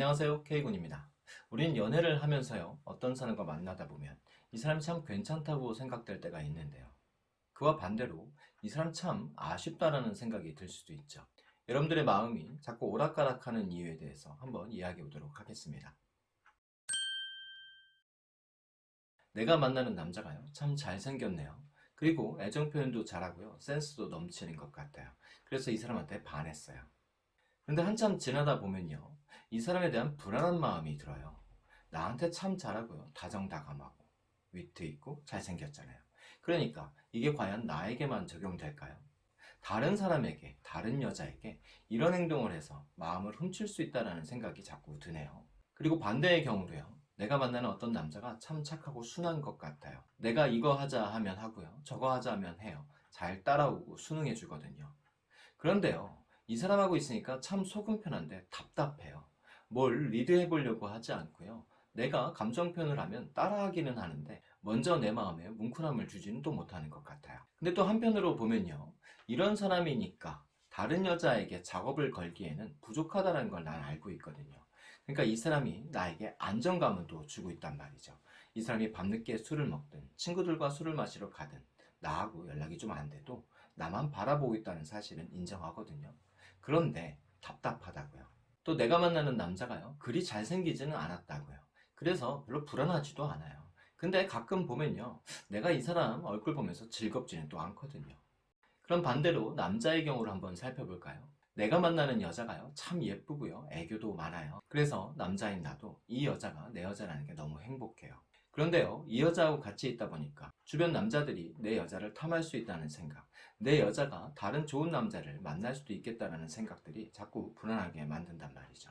안녕하세요 K군입니다. 우린 연애를 하면서요 어떤 사람과 만나다 보면 이 사람이 참 괜찮다고 생각될 때가 있는데요. 그와 반대로 이 사람 참 아쉽다라는 생각이 들 수도 있죠. 여러분들의 마음이 자꾸 오락가락하는 이유에 대해서 한번 이야기해 보도록 하겠습니다. 내가 만나는 남자가요 참 잘생겼네요. 그리고 애정 표현도 잘하고요 센스도 넘치는 것 같아요. 그래서 이 사람한테 반했어요 근데 한참 지나다 보면요 이 사람에 대한 불안한 마음이 들어요. 나한테 참 잘하고요. 다정다감하고 위트 있고 잘생겼잖아요. 그러니까 이게 과연 나에게만 적용될까요? 다른 사람에게 다른 여자에게 이런 행동을 해서 마음을 훔칠 수 있다는 생각이 자꾸 드네요. 그리고 반대의 경우도요 내가 만나는 어떤 남자가 참 착하고 순한 것 같아요. 내가 이거 하자 하면 하고요 저거 하자 하면 해요. 잘 따라오고 순응해 주거든요. 그런데요 이 사람하고 있으니까 참 속은 편한데 답답해요. 뭘 리드해 보려고 하지 않고요. 내가 감정 표현을 하면 따라하기는 하는데 먼저 내 마음에 뭉클함을 주지는 또 못하는 것 같아요. 근데 또 한편으로 보면요. 이런 사람이니까 다른 여자에게 작업을 걸기에는 부족하다는 걸 난 알고 있거든요. 그러니까 이 사람이 나에게 안정감을 또 주고 있단 말이죠. 이 사람이 밤늦게 술을 먹든 친구들과 술을 마시러 가든 나하고 연락이 좀 안 돼도 나만 바라보고 있다는 사실은 인정하거든요. 그런데 답답하다고요. 또 내가 만나는 남자가요 그리 잘생기지는 않았다고요. 그래서 별로 불안하지도 않아요. 근데 가끔 보면요 내가 이 사람 얼굴 보면서 즐겁지는 또 않거든요. 그럼 반대로 남자의 경우를 한번 살펴볼까요? 내가 만나는 여자가요 참 예쁘고요 애교도 많아요. 그래서 남자인 나도 이 여자가 내 여자라는 게 너무 행복해요 그런데요 이 여자하고 같이 있다 보니까 주변 남자들이 내 여자를 탐할 수 있다는 생각 내 여자가 다른 좋은 남자를 만날 수도 있겠다는 생각들이 자꾸 불안하게 만든단 말이죠.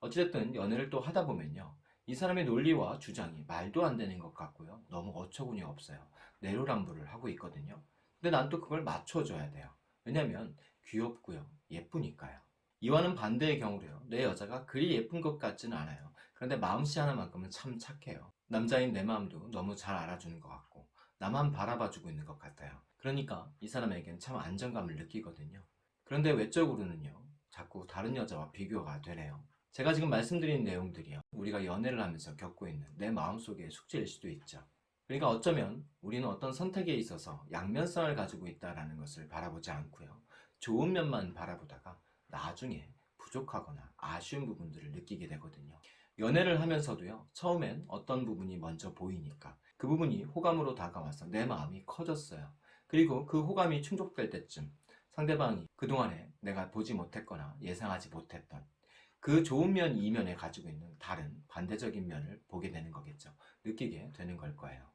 어찌됐든 연애를 또 하다 보면요 이 사람의 논리와 주장이 말도 안 되는 것 같고요 너무 어처구니 없어요. 내로남불을 하고 있거든요. 근데 난 또 그걸 맞춰줘야 돼요. 왜냐면 귀엽고요 예쁘니까요 이와는 반대의 경우로요. 내 여자가 그리 예쁜 것 같지는 않아요. 그런데 마음씨 하나만큼은 참 착해요. 남자인 내 마음도 너무 잘 알아주는 것 같고 나만 바라봐주고 있는 것 같아요. 그러니까 이 사람에겐 참 안정감을 느끼거든요. 그런데 외적으로는요 자꾸 다른 여자와 비교가 되네요. 제가 지금 말씀드린 내용들이요 우리가 연애를 하면서 겪고 있는 내 마음속의 숙제일 수도 있죠. 그러니까 어쩌면 우리는 어떤 선택에 있어서 양면성을 가지고 있다는 것을 바라보지 않고요. 좋은 면만 바라보다가 나중에 부족하거나 아쉬운 부분들을 느끼게 되거든요. 연애를 하면서도요 처음엔 어떤 부분이 먼저 보이니까 그 부분이 호감으로 다가와서 내 마음이 커졌어요. 그리고 그 호감이 충족될 때쯤 상대방이 그동안에 내가 보지 못했거나 예상하지 못했던 그 좋은 면 이면에 가지고 있는 다른 반대적인 면을 보게 되는 거겠죠. 느끼게 되는 걸 거예요.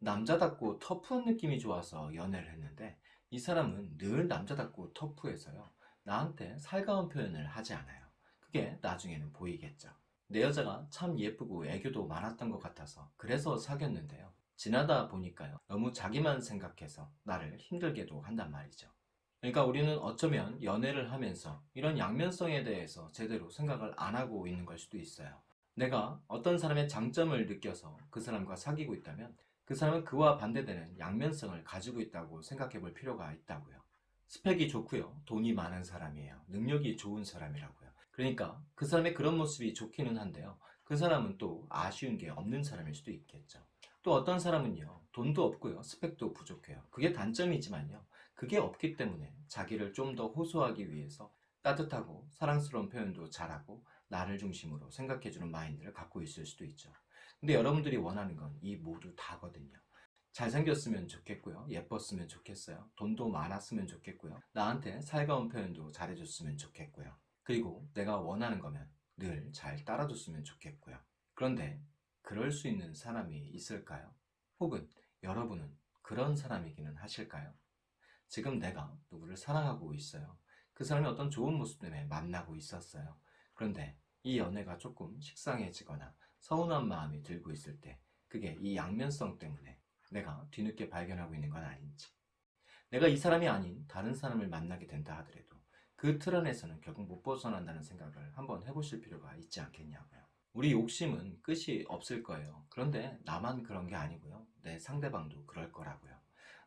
남자답고 터프한 느낌이 좋아서 연애를 했는데 이 사람은 늘 남자답고 터프해서요 나한테 살가운 표현을 하지 않아요. 그게 나중에는 보이겠죠. 내 여자가 참 예쁘고 애교도 많았던 것 같아서 그래서 사귀었는데요. 지나다 보니까요. 너무 자기만 생각해서 나를 힘들게도 한단 말이죠. 그러니까 우리는 어쩌면 연애를 하면서 이런 양면성에 대해서 제대로 생각을 안 하고 있는 걸 수도 있어요. 내가 어떤 사람의 장점을 느껴서 그 사람과 사귀고 있다면 그 사람은 그와 반대되는 양면성을 가지고 있다고 생각해 볼 필요가 있다고요 스펙이 좋고요. 돈이 많은 사람이에요. 능력이 좋은 사람이라고요. 그러니까 그 사람의 그런 모습이 좋기는 한데요. 그 사람은 또 아쉬운 게 없는 사람일 수도 있겠죠. 또 어떤 사람은요 돈도 없고요. 스펙도 부족해요. 그게 단점이지만요 그게 없기 때문에 자기를 좀 더 호소하기 위해서 따뜻하고 사랑스러운 표현도 잘하고 나를 중심으로 생각해주는 마인드를 갖고 있을 수도 있죠. 근데 여러분들이 원하는 건 이 모두 다거든요 잘생겼으면 좋겠고요. 예뻤으면 좋겠어요. 돈도 많았으면 좋겠고요. 나한테 살가운 표현도 잘해줬으면 좋겠고요. 그리고 내가 원하는 거면 늘 잘 따라줬으면 좋겠고요. 그런데 그럴 수 있는 사람이 있을까요? 혹은 여러분은 그런 사람이기는 하실까요? 지금 내가 누구를 사랑하고 있어요. 그 사람이 어떤 좋은 모습 때문에 만나고 있었어요. 그런데 이 연애가 조금 식상해지거나 서운한 마음이 들고 있을 때 그게 이 양면성 때문에 내가 뒤늦게 발견하고 있는 건 아닌지. 내가 이 사람이 아닌 다른 사람을 만나게 된다 하더라도 그 틀 안에서는 결국 못 벗어난다는 생각을 한번 해보실 필요가 있지 않겠냐고요. 우리 욕심은 끝이 없을 거예요. 그런데 나만 그런 게 아니고요. 내 상대방도 그럴 거라고요.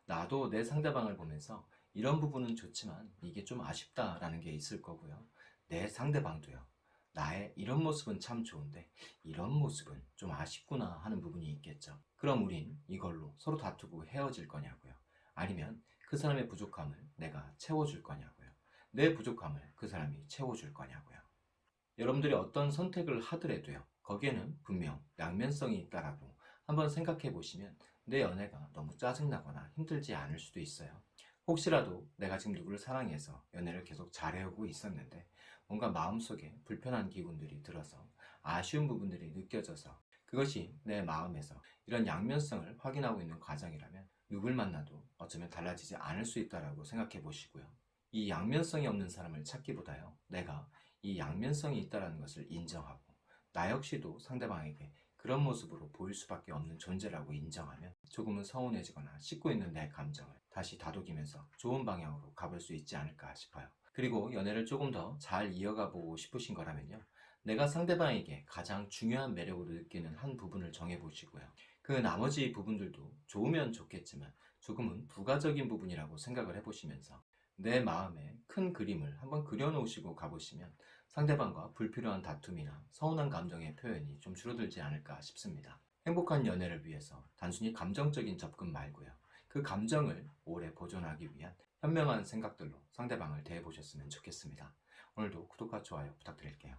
나도 내 상대방을 보면서 이런 부분은 좋지만 이게 좀 아쉽다라는 게 있을 거고요. 내 상대방도요 나의 이런 모습은 참 좋은데 이런 모습은 좀 아쉽구나 하는 부분이 있겠죠. 그럼 우린 이걸로 서로 다투고 헤어질 거냐고요. 아니면 그 사람의 부족함을 내가 채워줄 거냐고요. 내 부족함을 그 사람이 채워줄 거냐고요. 여러분들이 어떤 선택을 하더라도요. 거기에는 분명 양면성이 있다라고 한번 생각해 보시면 내 연애가 너무 짜증나거나 힘들지 않을 수도 있어요. 혹시라도 내가 지금 누구를 사랑해서 연애를 계속 잘해오고 있었는데 뭔가 마음속에 불편한 기분들이 들어서 아쉬운 부분들이 느껴져서 그것이 내 마음에서 이런 양면성을 확인하고 있는 과정이라면 누굴 만나도 어쩌면 달라지지 않을 수 있다라고 생각해 보시고요. 이 양면성이 없는 사람을 찾기보다요. 내가 이 양면성이 있다라는 것을 인정하고 나 역시도 상대방에게 그런 모습으로 보일 수밖에 없는 존재라고 인정하면 조금은 서운해지거나 씻고 있는 내 감정을 다시 다독이면서 좋은 방향으로 가볼 수 있지 않을까 싶어요. 그리고 연애를 조금 더 잘 이어가 보고 싶으신 거라면요. 내가 상대방에게 가장 중요한 매력으로 느끼는 한 부분을 정해 보시고요. 그 나머지 부분들도 좋으면 좋겠지만 조금은 부가적인 부분이라고 생각을 해보시면서 내 마음에 큰 그림을 한번 그려놓으시고 가보시면 상대방과 불필요한 다툼이나 서운한 감정의 표현이 좀 줄어들지 않을까 싶습니다. 행복한 연애를 위해서 단순히 감정적인 접근 말고요. 그 감정을 오래 보존하기 위한 현명한 생각들로 상대방을 대해보셨으면 좋겠습니다. 오늘도 구독과 좋아요 부탁드릴게요.